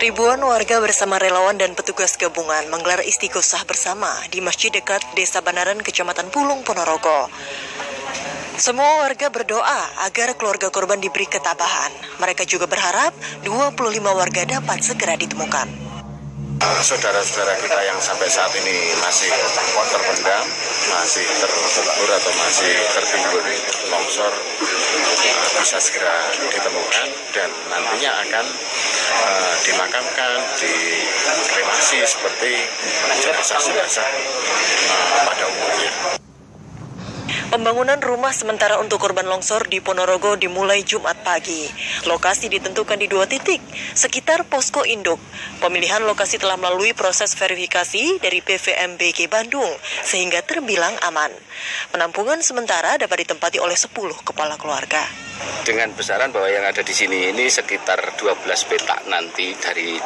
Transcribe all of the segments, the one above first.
Ribuan warga bersama relawan dan petugas gabungan menggelar istighosah bersama di masjid dekat Desa Banaran, Kecamatan Pulung, Ponorogo. Semua warga berdoa agar keluarga korban diberi ketabahan. Mereka juga berharap 25 warga dapat segera ditemukan. Saudara-saudara kita yang sampai saat ini masih terpendam, masih terkubur atau masih tertimbun longsor bisa segera ditemukan dan nantinya akan uh, dimakamkan, dikremasi seperti jenazah-jenazah uh, pada umumnya. Pembangunan rumah sementara untuk korban longsor di Ponorogo dimulai Jumat pagi. Lokasi ditentukan di dua titik, sekitar posko induk. Pemilihan lokasi telah melalui proses verifikasi dari PVMBG Bandung, sehingga terbilang aman. Penampungan sementara dapat ditempati oleh 10 kepala keluarga. Dengan besaran bahwa yang ada di sini ini sekitar 12 petak nanti dari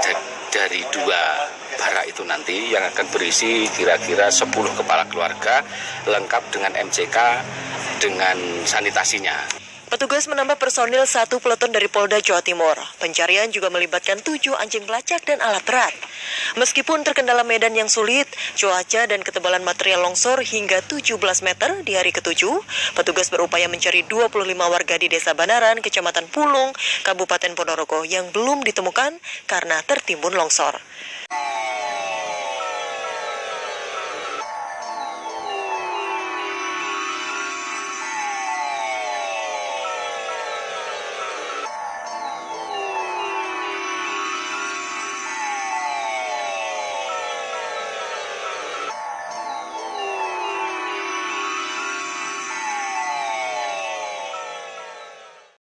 dari dua bara itu nanti yang akan berisi kira-kira 10 kepala keluarga lengkap dengan MCK dengan sanitasinya. Petugas menambah personil satu peleton dari Polda Jawa Timur. Pencarian juga melibatkan tujuh anjing pelacak dan alat berat. Meskipun terkendala medan yang sulit, cuaca dan ketebalan material longsor hingga 17 meter di hari ketujuh, petugas berupaya mencari 25 warga di Desa Banaran, Kecamatan Pulung, Kabupaten Ponorogo yang belum ditemukan karena tertimbun longsor.